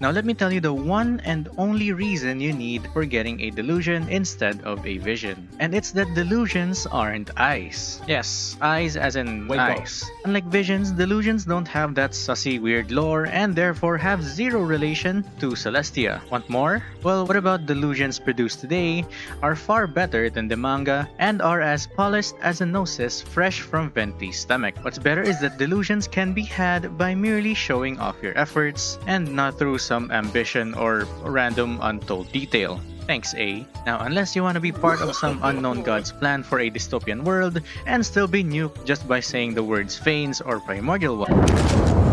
Now let me tell you the one and only reason you need for getting a delusion instead of a vision. And it's that delusions aren't eyes. Yes, eyes as in Wait, eyes. Unlike visions, delusions don't have that sussy weird lore and therefore have zero relation to Celestia. Want more? Well, what about delusions produced today are far better than the manga and are as polished as a gnosis fresh from Venti's stomach. What's better is that delusions can be had by merely showing off your efforts and not through some ambition or random untold detail. Thanks, A. Now, unless you want to be part of some unknown god's plan for a dystopian world and still be nuked just by saying the words Phanes or Primordial One.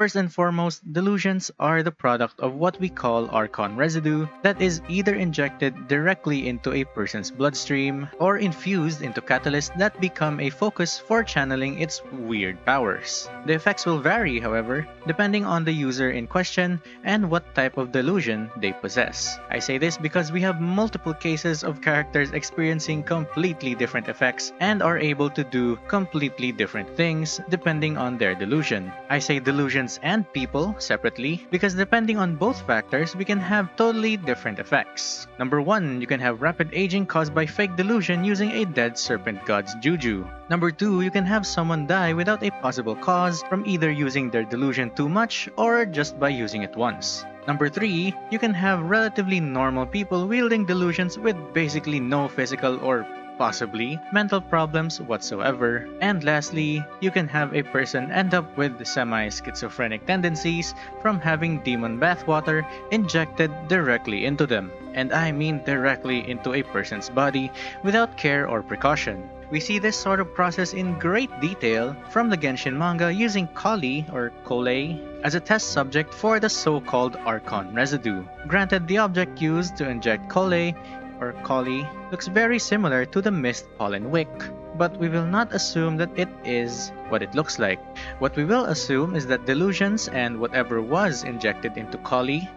First and foremost, delusions are the product of what we call Archon residue that is either injected directly into a person's bloodstream or infused into catalysts that become a focus for channeling its weird powers. The effects will vary, however, depending on the user in question and what type of delusion they possess. I say this because we have multiple cases of characters experiencing completely different effects and are able to do completely different things depending on their delusion. I say delusions and people separately because depending on both factors, we can have totally different effects. Number 1, you can have rapid aging caused by fake delusion using a dead serpent god's juju. Number 2, you can have someone die without a possible cause from either using their delusion too much or just by using it once. Number 3, you can have relatively normal people wielding delusions with basically no physical or possibly mental problems whatsoever. And lastly, you can have a person end up with semi-schizophrenic tendencies from having demon bathwater injected directly into them. And I mean directly into a person's body without care or precaution. We see this sort of process in great detail from the Genshin manga using Collei or Kole as a test subject for the so-called Archon residue. Granted, the object used to inject Kole or Collei looks very similar to the mist pollen wick, but we will not assume that it is what it looks like. What we will assume is that delusions and whatever was injected into Collei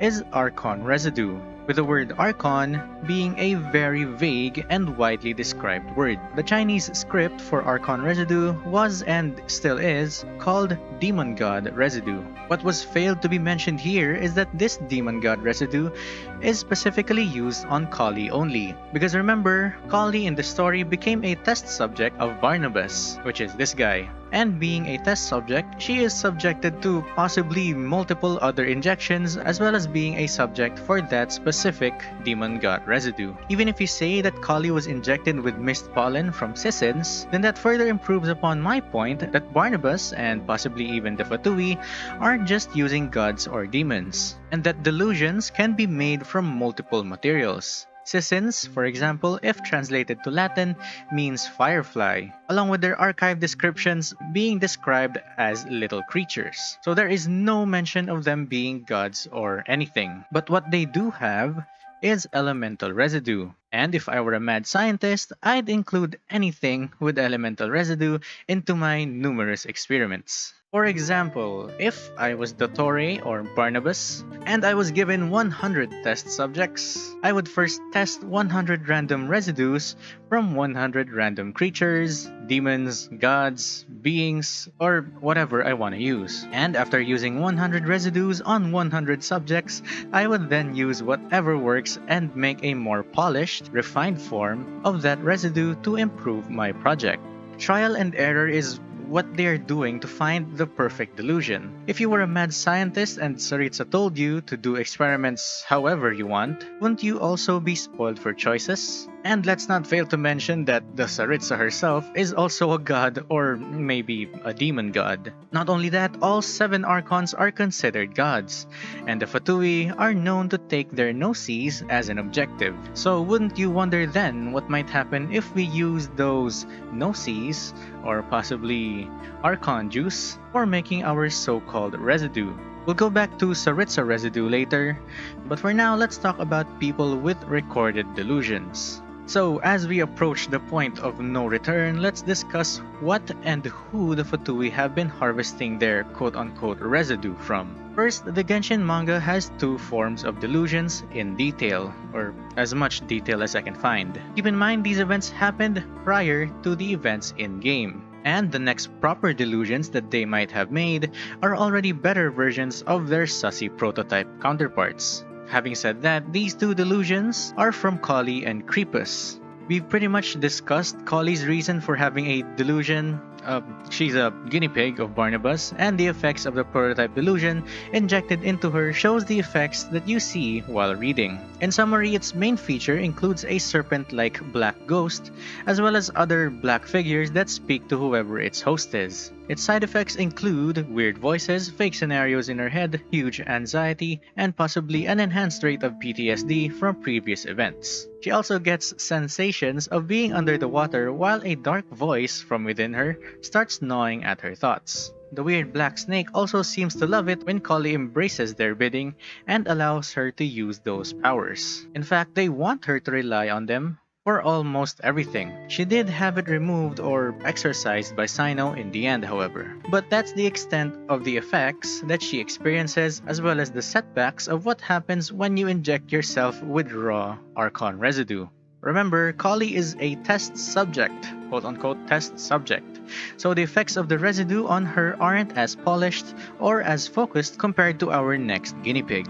is Archon residue, with the word Archon being a very vague and widely described word. The Chinese script for Archon residue was and still is called Demon God residue. What was failed to be mentioned here is that this Demon God residue is specifically used on Collei only. Because remember, Collei in the story became a test subject of Barnabas, which is this guy. And being a test subject, she is subjected to possibly multiple other injections as well as being a subject for that specific demon god residue. Even if you say that Collei was injected with mist pollen from Cicins, then that further improves upon my point that Barnabas and possibly even the Fatui aren't just using gods or demons, and that delusions can be made from multiple materials. Cicins, for example, if translated to Latin, means firefly, along with their archive descriptions being described as little creatures. So there is no mention of them being gods or anything. But what they do have is elemental residue. And if I were a mad scientist, I'd include anything with elemental residue into my numerous experiments. For example, if I was Dottore or Barnabas, and I was given 100 test subjects, I would first test 100 random residues from 100 random creatures, demons, gods, beings, or whatever I want to use. And after using 100 residues on 100 subjects, I would then use whatever works and make a more polished, refined form of that residue to improve my project. Trial and error is what they're doing to find the perfect delusion. If you were a mad scientist and Tsaritsa told you to do experiments however you want, wouldn't you also be spoiled for choices? And let's not fail to mention that the Tsaritsa herself is also a god or maybe a demon god. Not only that, all seven Archons are considered gods, and the Fatui are known to take their gnosis as an objective. So wouldn't you wonder then what might happen if we use those gnosis, or possibly Archon juice, for making our so-called residue? We'll go back to Tsaritsa residue later, but for now let's talk about people with recorded delusions. So, as we approach the point of no return, let's discuss what and who the Fatui have been harvesting their quote-unquote residue from. First, the Genshin manga has two forms of delusions in detail, or as much detail as I can find. Keep in mind these events happened prior to the events in-game. And the next proper delusions that they might have made are already better versions of their sussy prototype counterparts. Having said that, these two delusions are from Collei and Crepus. We've pretty much discussed Collei's reason for having a delusion uh, she's a guinea pig of Barnabas, and the effects of the prototype delusion injected into her shows the effects that you see while reading. In summary, its main feature includes a serpent-like black ghost, as well as other black figures that speak to whoever its host is. Its side effects include weird voices, fake scenarios in her head, huge anxiety, and possibly an enhanced rate of PTSD from previous events. She also gets sensations of being under the water while a dark voice from within her starts gnawing at her thoughts. The weird black snake also seems to love it when Collei embraces their bidding and allows her to use those powers. In fact, they want her to rely on them for almost everything. She did have it removed or exercised by Cyno in the end, however. But that's the extent of the effects that she experiences as well as the setbacks of what happens when you inject yourself with raw Archon residue. Remember, Collei is a test subject, quote unquote test subject, so the effects of the residue on her aren't as polished or as focused compared to our next guinea pig.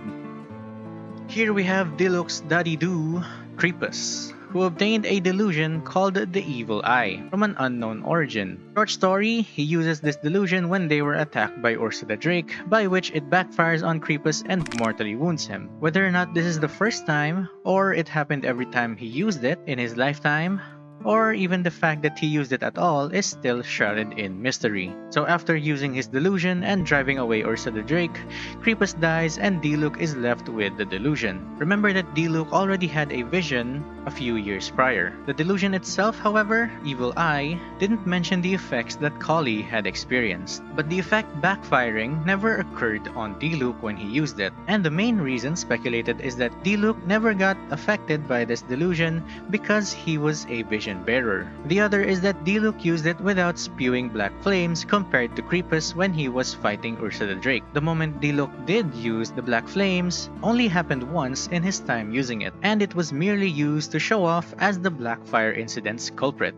Here we have Diluc's Daddy Do, Crepus who obtained a delusion called the Evil Eye from an unknown origin. Short story, he uses this delusion when they were attacked by the Drake, by which it backfires on Crepus and mortally wounds him. Whether or not this is the first time, or it happened every time he used it in his lifetime, or even the fact that he used it at all is still shrouded in mystery. So after using his delusion and driving away the Drake, Crepus dies and Diluc is left with the delusion. Remember that Diluc already had a vision a few years prior. The delusion itself, however, Evil Eye, didn't mention the effects that Collei had experienced. But the effect backfiring never occurred on Diluc when he used it, and the main reason speculated is that Diluc never got affected by this delusion because he was a vision bearer. The other is that Diluc used it without spewing black flames compared to Crepus when he was fighting the Drake. The moment Diluc did use the black flames only happened once in his time using it, and it was merely used to show off as the Blackfire incident's culprit.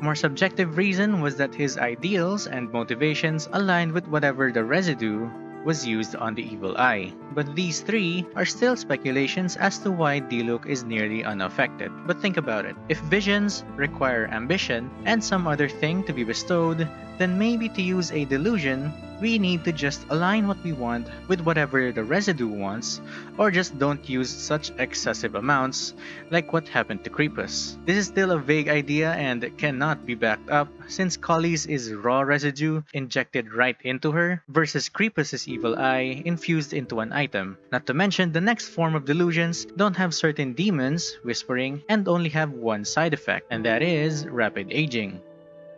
More subjective reason was that his ideals and motivations aligned with whatever the residue was used on the Evil Eye. But these three are still speculations as to why Diluc is nearly unaffected. But think about it. If visions require ambition and some other thing to be bestowed, then maybe to use a delusion we need to just align what we want with whatever the residue wants, or just don't use such excessive amounts like what happened to Crepus. This is still a vague idea and cannot be backed up since Collei's is raw residue injected right into her versus Crepus's evil eye infused into an item. Not to mention the next form of delusions don't have certain demons, whispering, and only have one side effect, and that is rapid aging.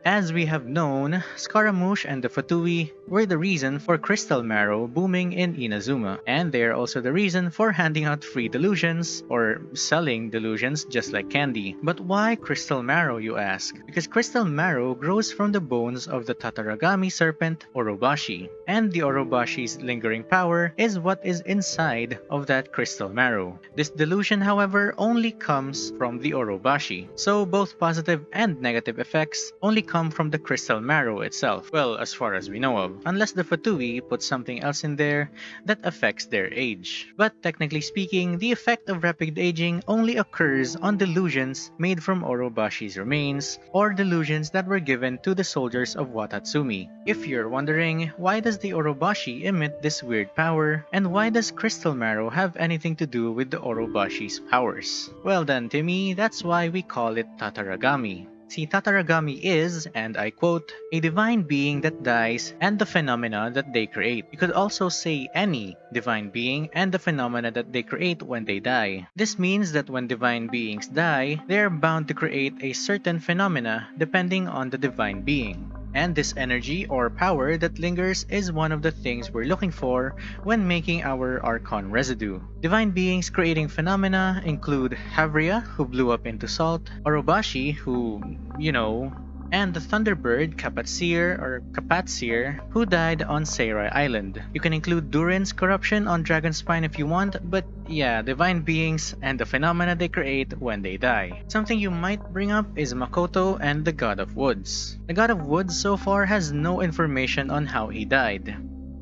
As we have known, Scaramouche and the Fatui were the reason for Crystal Marrow booming in Inazuma, and they are also the reason for handing out free delusions, or selling delusions just like candy. But why Crystal Marrow, you ask? Because Crystal Marrow grows from the bones of the Tatarigami serpent Orobashi, and the Orobashi's lingering power is what is inside of that Crystal Marrow. This delusion, however, only comes from the Orobashi, so both positive and negative effects only come come from the crystal marrow itself, well, as far as we know of, unless the Fatui put something else in there that affects their age. But technically speaking, the effect of rapid aging only occurs on delusions made from Orobashi's remains, or delusions that were given to the soldiers of Watatsumi. If you're wondering, why does the Orobashi emit this weird power, and why does Crystal Marrow have anything to do with the Orobashi's powers? Well then, me, that's why we call it Tatarigami. See, Tatarigami is, and I quote, a divine being that dies and the phenomena that they create. You could also say any divine being and the phenomena that they create when they die. This means that when divine beings die, they are bound to create a certain phenomena depending on the divine being. And this energy or power that lingers is one of the things we're looking for when making our Archon residue. Divine beings creating phenomena include Havria, who blew up into salt, Orobashi, who, you know, and the Thunderbird Kapatsir or Kapatsir who died on Seirai Island. You can include Durin's corruption on Dragonspine if you want, but yeah, divine beings and the phenomena they create when they die. Something you might bring up is Makoto and the God of Woods. The God of Woods so far has no information on how he died.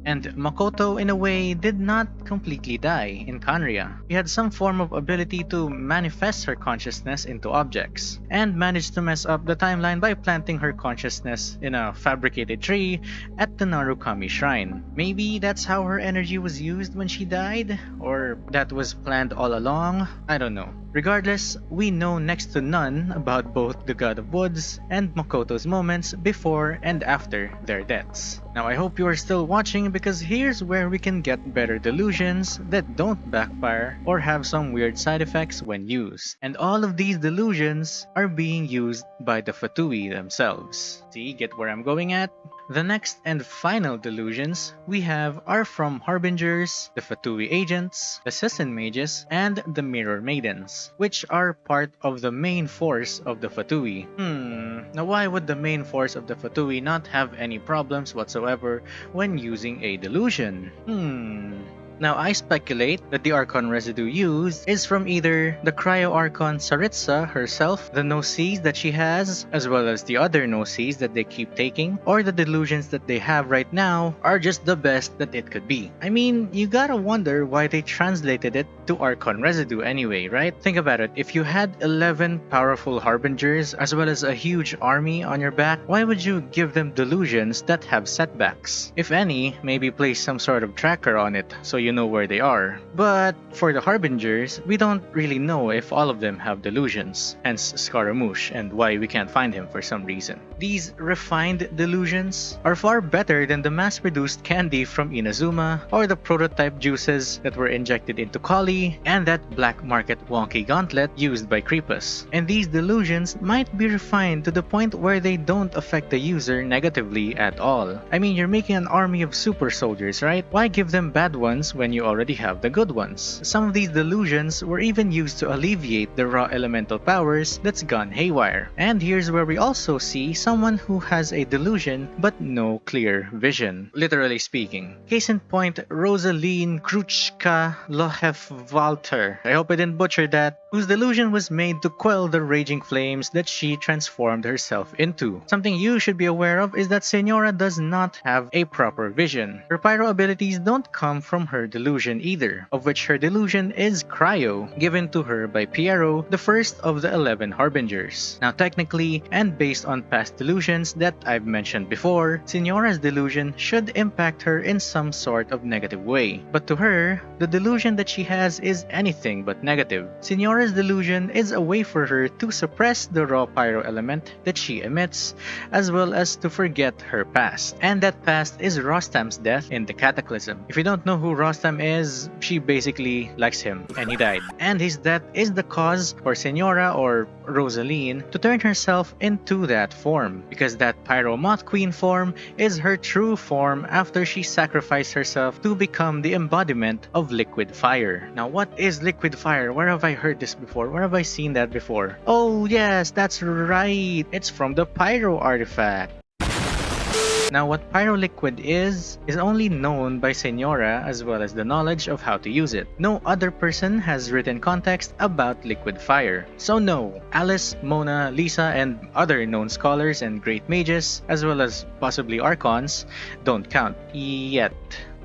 And Makoto, in a way, did not completely die in Khaenri'ah. She had some form of ability to manifest her consciousness into objects, and managed to mess up the timeline by planting her consciousness in a fabricated tree at the Narukami Shrine. Maybe that's how her energy was used when she died? Or that was planned all along? I don't know. Regardless, we know next to none about both the God of Woods and Makoto's moments before and after their deaths. Now I hope you are still watching because here's where we can get better delusions that don't backfire or have some weird side effects when used. And all of these delusions are being used by the Fatui themselves. See, get where I'm going at? The next and final delusions we have are from Harbingers, the Fatui agents, the Cicin mages, and the Mirror Maidens, which are part of the main force of the Fatui. Hmm, now why would the main force of the Fatui not have any problems whatsoever when using a delusion? Hmm... Now I speculate that the Archon residue used is from either the Cryo Archon Tsaritsa herself, the Gnosis that she has, as well as the other Gnosis that they keep taking, or the delusions that they have right now are just the best that it could be. I mean, you gotta wonder why they translated it to Archon residue anyway, right? Think about it, if you had 11 powerful Harbingers as well as a huge army on your back, why would you give them delusions that have setbacks? If any, maybe place some sort of tracker on it so you know where they are. But for the Harbingers, we don't really know if all of them have delusions, hence Scaramouche and why we can't find him for some reason. These refined delusions are far better than the mass-produced candy from Inazuma or the prototype juices that were injected into Collei and that black market wonky gauntlet used by Crepus. And these delusions might be refined to the point where they don't affect the user negatively at all. I mean, you're making an army of super soldiers, right? Why give them bad ones when you already have the good ones. Some of these delusions were even used to alleviate the raw elemental powers that's gone haywire. And here's where we also see someone who has a delusion but no clear vision, literally speaking. Case in point, Rosaline Kruchka Lohef Walter. I hope I didn't butcher that whose delusion was made to quell the raging flames that she transformed herself into. Something you should be aware of is that Signora does not have a proper vision. Her pyro abilities don't come from her delusion either, of which her delusion is Cryo, given to her by Pierro, the first of the 11 Harbingers. Now technically, and based on past delusions that I've mentioned before, Signora's delusion should impact her in some sort of negative way. But to her, the delusion that she has is anything but negative. Signora's delusion is a way for her to suppress the raw pyro element that she emits, as well as to forget her past. And that past is Rostam's death in the Cataclysm. If you don't know who Rostam is, she basically likes him, and he died. And his death is the cause for Signora or Rosalyne to turn herself into that form, because that Pyro Moth Queen form is her true form after she sacrificed herself to become the embodiment of liquid fire. Now what is liquid fire? Where have I heard this before? Where have I seen that before? Oh yes, that's right! It's from the Pyro artifact. Now what Pyroliquid is, is only known by Signora as well as the knowledge of how to use it. No other person has written context about liquid fire. So no, Alice, Mona, Lisa, and other known scholars and great mages, as well as possibly Archons, don't count yet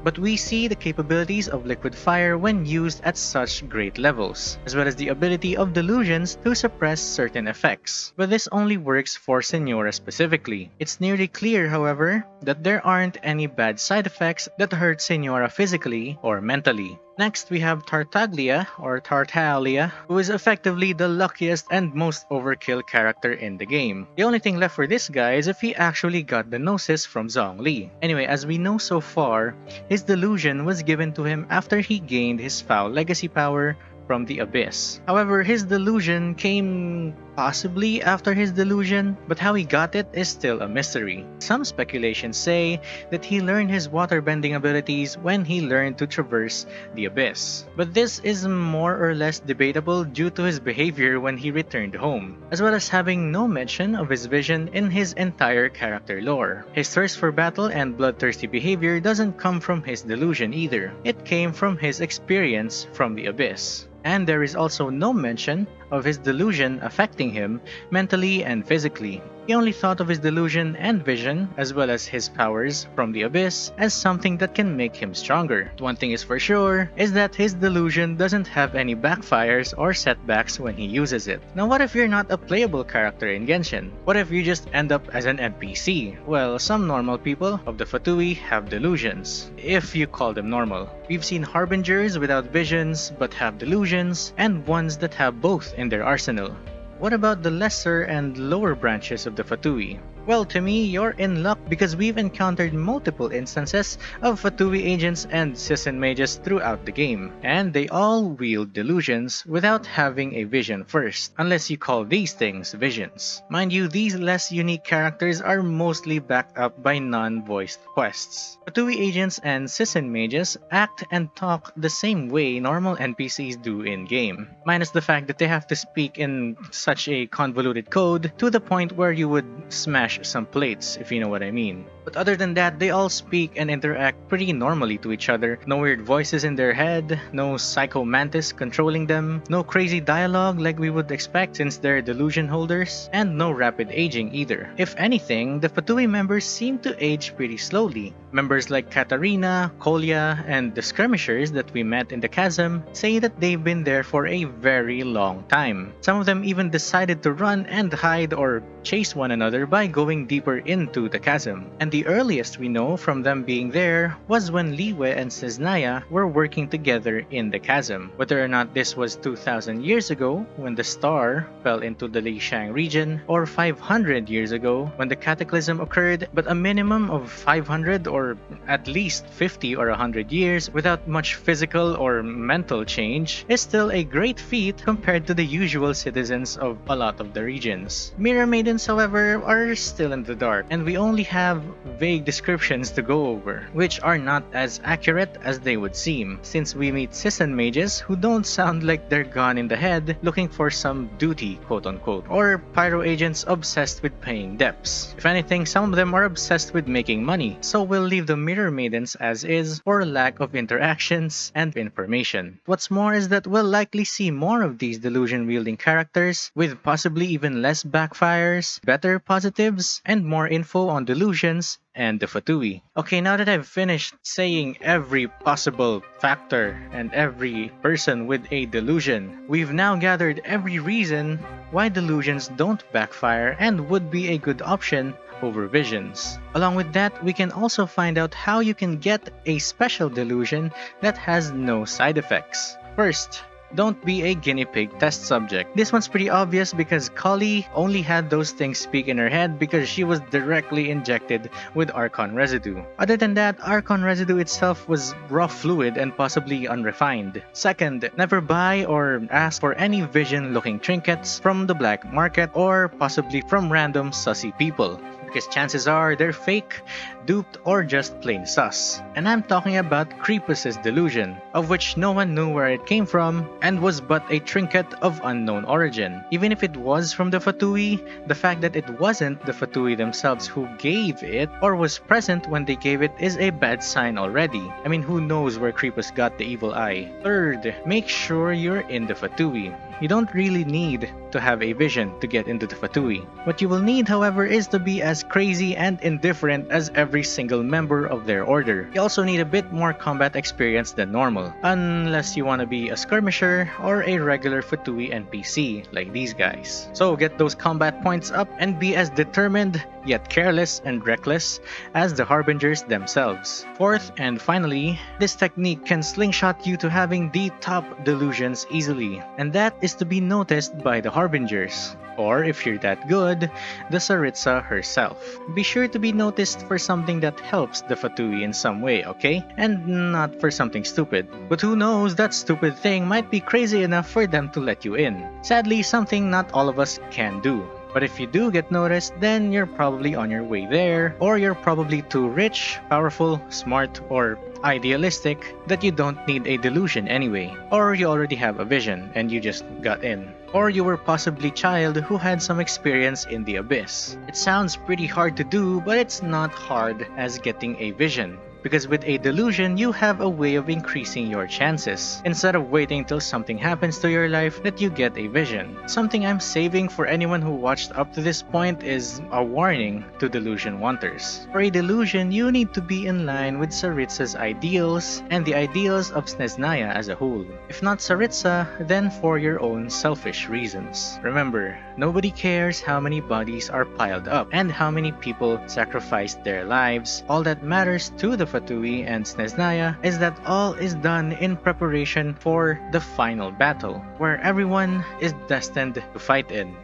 but we see the capabilities of liquid fire when used at such great levels, as well as the ability of delusions to suppress certain effects. But this only works for Signora specifically. It's nearly clear, however, that there aren't any bad side effects that hurt Signora physically or mentally. Next, we have Tartaglia, or Tartaglia, who is effectively the luckiest and most overkill character in the game. The only thing left for this guy is if he actually got the Gnosis from Zhongli. Anyway, as we know so far, his delusion was given to him after he gained his foul legacy power from the Abyss. However, his delusion came possibly after his delusion, but how he got it is still a mystery. Some speculations say that he learned his waterbending abilities when he learned to traverse the abyss. But this is more or less debatable due to his behavior when he returned home, as well as having no mention of his vision in his entire character lore. His thirst for battle and bloodthirsty behavior doesn't come from his delusion either. It came from his experience from the abyss. And there is also no mention of his delusion affecting him mentally and physically. He only thought of his delusion and vision, as well as his powers from the abyss, as something that can make him stronger. One thing is for sure, is that his delusion doesn't have any backfires or setbacks when he uses it. Now what if you're not a playable character in Genshin? What if you just end up as an NPC? Well, some normal people of the Fatui have delusions, if you call them normal. We've seen harbingers without visions but have delusions, and ones that have both in their arsenal. What about the lesser and lower branches of the Fatui? Well, to me, you're in luck because we've encountered multiple instances of Fatui agents and Cicin mages throughout the game, and they all wield delusions without having a vision first, unless you call these things visions. Mind you, these less unique characters are mostly backed up by non-voiced quests. Fatui agents and Cicin mages act and talk the same way normal NPCs do in-game, minus the fact that they have to speak in such a convoluted code to the point where you would smash some plates, if you know what I mean. But other than that, they all speak and interact pretty normally to each other. No weird voices in their head, no psycho mantis controlling them, no crazy dialogue like we would expect since they're delusion holders, and no rapid aging either. If anything, the Fatui members seem to age pretty slowly. Members like Katarina, Kolya, and the skirmishers that we met in the chasm say that they've been there for a very long time. Some of them even decided to run and hide or chase one another by going deeper into the chasm. And the earliest we know from them being there was when Liyue and Snezhnaya were working together in the chasm. Whether or not this was 2000 years ago when the star fell into the Lixing region or 500 years ago when the cataclysm occurred, but a minimum of 500 or at least 50 or 100 years without much physical or mental change is still a great feat compared to the usual citizens of a lot of the regions. Mirror Maidens, however, are still in the dark, and we only have vague descriptions to go over, which are not as accurate as they would seem, since we meet Cicin mages who don't sound like they're gone in the head looking for some duty, quote unquote, or pyro agents obsessed with paying debts. If anything, some of them are obsessed with making money, so we'll leave the Mirror Maidens as is for lack of interactions and information. What's more is that we'll likely see more of these delusion wielding characters, with possibly even less backfires, better positives, and more info on delusions and the Fatui. Okay, now that I've finished saying every possible factor and every person with a delusion, we've now gathered every reason why delusions don't backfire and would be a good option over visions. Along with that, we can also find out how you can get a special delusion that has no side effects. First, don't be a guinea pig test subject. This one's pretty obvious because Collei only had those things speak in her head because she was directly injected with Archon residue. Other than that, Archon residue itself was raw fluid and possibly unrefined. Second, never buy or ask for any vision looking trinkets from the black market or possibly from random sussy people because chances are they're fake, duped, or just plain sus. And I'm talking about Crepus's delusion, of which no one knew where it came from and was but a trinket of unknown origin. Even if it was from the Fatui, the fact that it wasn't the Fatui themselves who gave it or was present when they gave it is a bad sign already. I mean, who knows where Crepus got the evil eye? Third, make sure you're in the Fatui. You don't really need to have a vision to get into the Fatui. What you will need, however, is to be as crazy and indifferent as every single member of their order. You also need a bit more combat experience than normal, unless you want to be a skirmisher or a regular Fatui NPC like these guys. So get those combat points up and be as determined yet careless and reckless as the Harbingers themselves. Fourth and finally, this technique can slingshot you to having the top delusions easily, and that is to be noticed by the Harbingers. Or if you're that good, the Tsaritsa herself. Be sure to be noticed for something that helps the Fatui in some way, okay? And not for something stupid. But who knows, that stupid thing might be crazy enough for them to let you in. Sadly, something not all of us can do. But if you do get noticed, then you're probably on your way there, or you're probably too rich, powerful, smart, or idealistic that you don't need a delusion anyway. Or you already have a vision and you just got in. Or you were possibly child who had some experience in the abyss. It sounds pretty hard to do, but it's not hard as getting a vision. Because with a delusion, you have a way of increasing your chances, instead of waiting till something happens to your life that you get a vision. Something I'm saving for anyone who watched up to this point is a warning to delusion wanters. For a delusion, you need to be in line with Tsaritsa's ideals and the ideals of Snezhnaya as a whole. If not Tsaritsa, then for your own selfish reasons. Remember, nobody cares how many bodies are piled up and how many people sacrificed their lives. All that matters to the Fatui and Snezhnaya is that all is done in preparation for the final battle, where everyone is destined to fight in.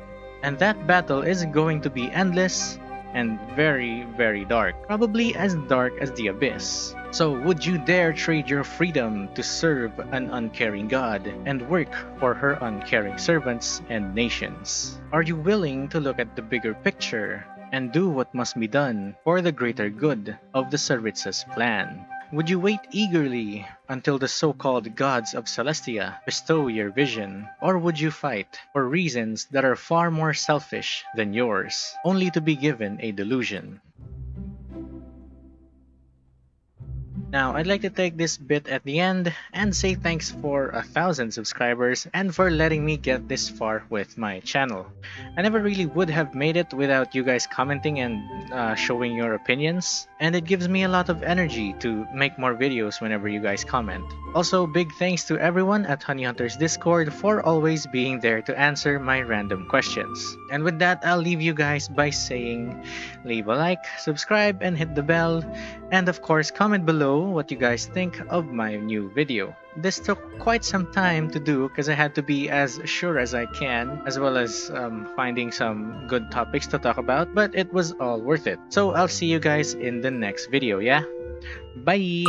And that battle is going to be endless and very, very dark. Probably as dark as the abyss. So, would you dare trade your freedom to serve an uncaring God and work for her uncaring servants and nations? Are you willing to look at the bigger picture and do what must be done for the greater good of the Tsaritsa's plan. Would you wait eagerly until the so-called gods of Celestia bestow your vision? Or would you fight for reasons that are far more selfish than yours, only to be given a delusion? Now, I'd like to take this bit at the end and say thanks for a thousand subscribers and for letting me get this far with my channel. I never really would have made it without you guys commenting and uh, showing your opinions, and it gives me a lot of energy to make more videos whenever you guys comment. Also, big thanks to everyone at Honey Hunters Discord for always being there to answer my random questions. And with that, I'll leave you guys by saying leave a like, subscribe, and hit the bell, and of course comment below what you guys think of my new video. This took quite some time to do because I had to be as sure as I can as well as um, finding some good topics to talk about but it was all worth it. So I'll see you guys in the next video, yeah? Bye!